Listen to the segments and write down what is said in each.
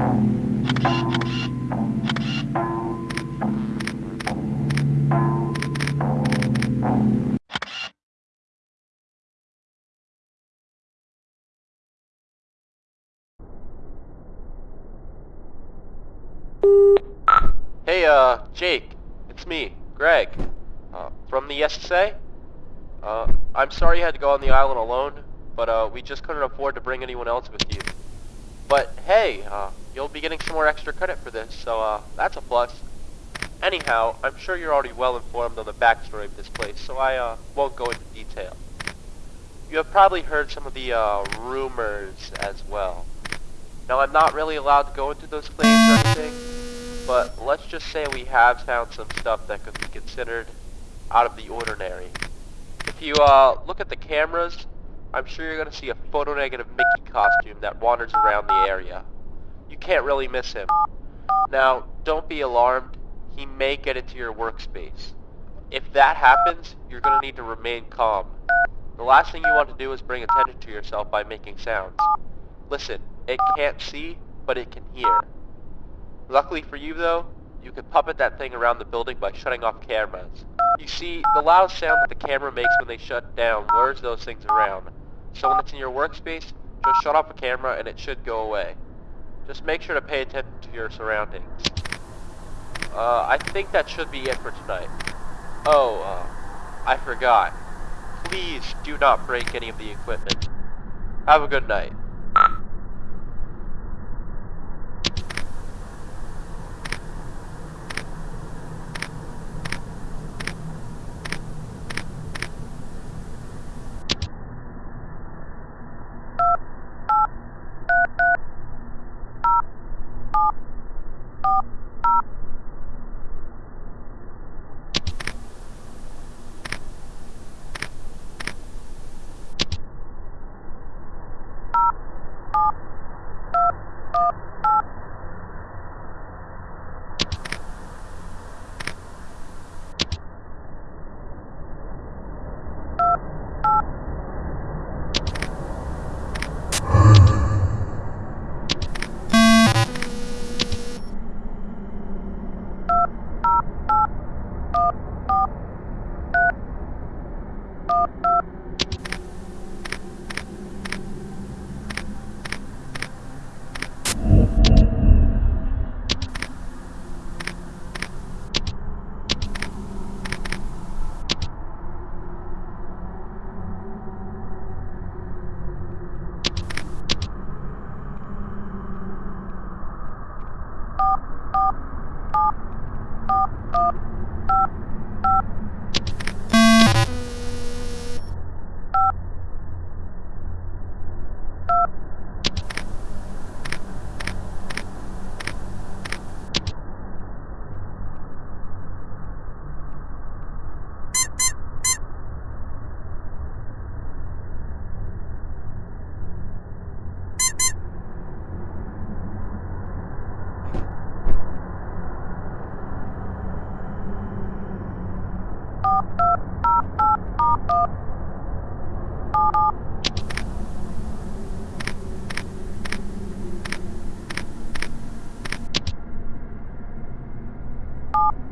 Hey, uh, Jake. It's me, Greg. Uh, from the SSA? Uh, I'm sorry you had to go on the island alone, but, uh, we just couldn't afford to bring anyone else with you. But hey, uh, you'll be getting some more extra credit for this, so uh, that's a plus. Anyhow, I'm sure you're already well informed on the backstory of this place, so I uh, won't go into detail. You have probably heard some of the uh, rumors as well. Now, I'm not really allowed to go into those claims or anything, but let's just say we have found some stuff that could be considered out of the ordinary. If you uh, look at the cameras, I'm sure you're going to see a photo-negative Mickey costume that wanders around the area. You can't really miss him. Now, don't be alarmed. He may get into your workspace. If that happens, you're going to need to remain calm. The last thing you want to do is bring attention to yourself by making sounds. Listen, it can't see, but it can hear. Luckily for you though, you can puppet that thing around the building by shutting off cameras. You see, the loud sound that the camera makes when they shut down lures those things around. So when it's in your workspace, just shut off the camera and it should go away. Just make sure to pay attention to your surroundings. Uh, I think that should be it for tonight. Oh, uh, I forgot. Please do not break any of the equipment. Have a good night. you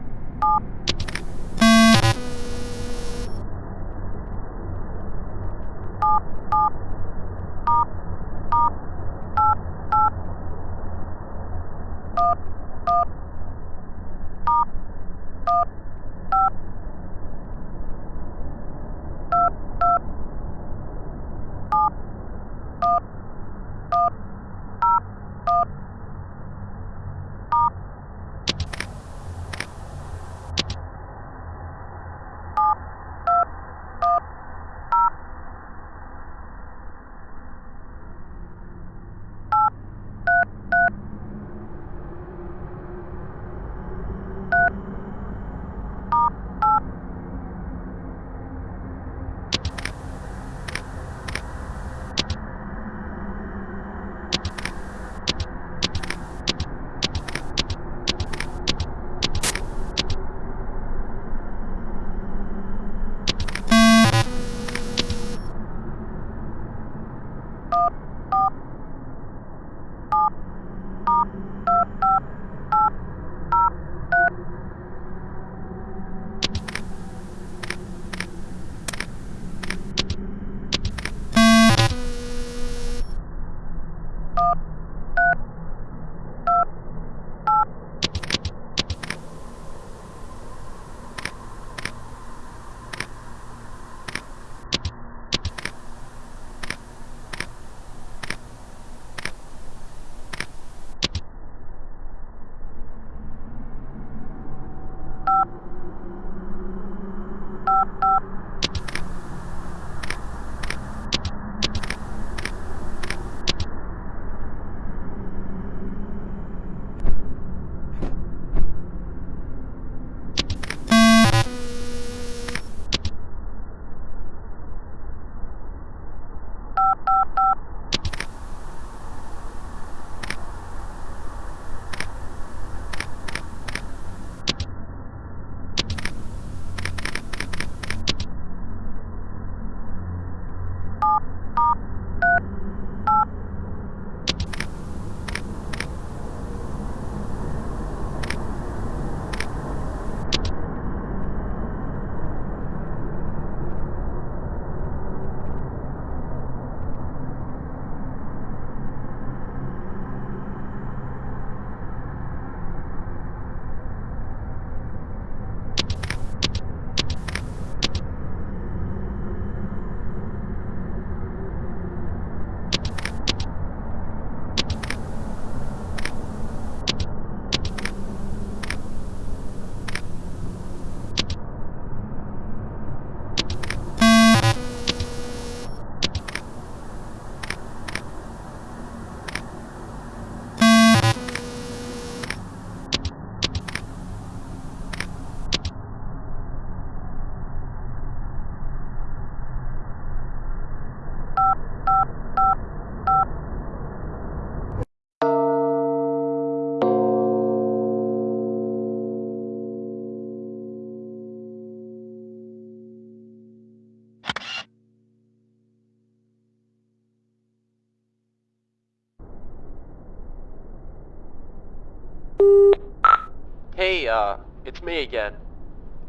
Hey, uh, it's me again.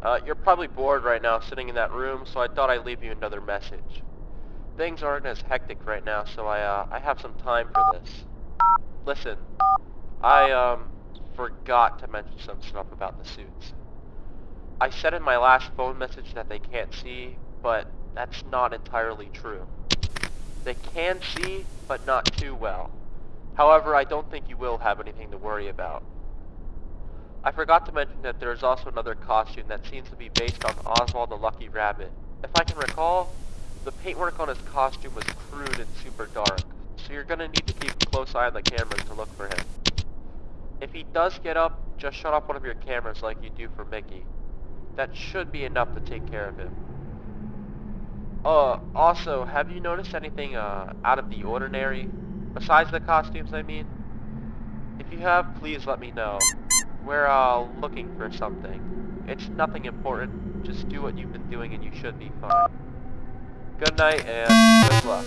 Uh, you're probably bored right now sitting in that room, so I thought I'd leave you another message. Things aren't as hectic right now, so I, uh, I have some time for this. Listen, I, um, forgot to mention some stuff about the suits. I said in my last phone message that they can't see, but that's not entirely true. They can see, but not too well. However, I don't think you will have anything to worry about. I forgot to mention that there is also another costume that seems to be based on Oswald the Lucky Rabbit. If I can recall, the paintwork on his costume was crude and super dark, so you're gonna need to keep a close eye on the cameras to look for him. If he does get up, just shut off one of your cameras like you do for Mickey. That should be enough to take care of him. Uh, also, have you noticed anything, uh, out of the ordinary? Besides the costumes, I mean? If you have, please let me know. We're, uh, looking for something. It's nothing important. Just do what you've been doing and you should be fine. Good night and good luck.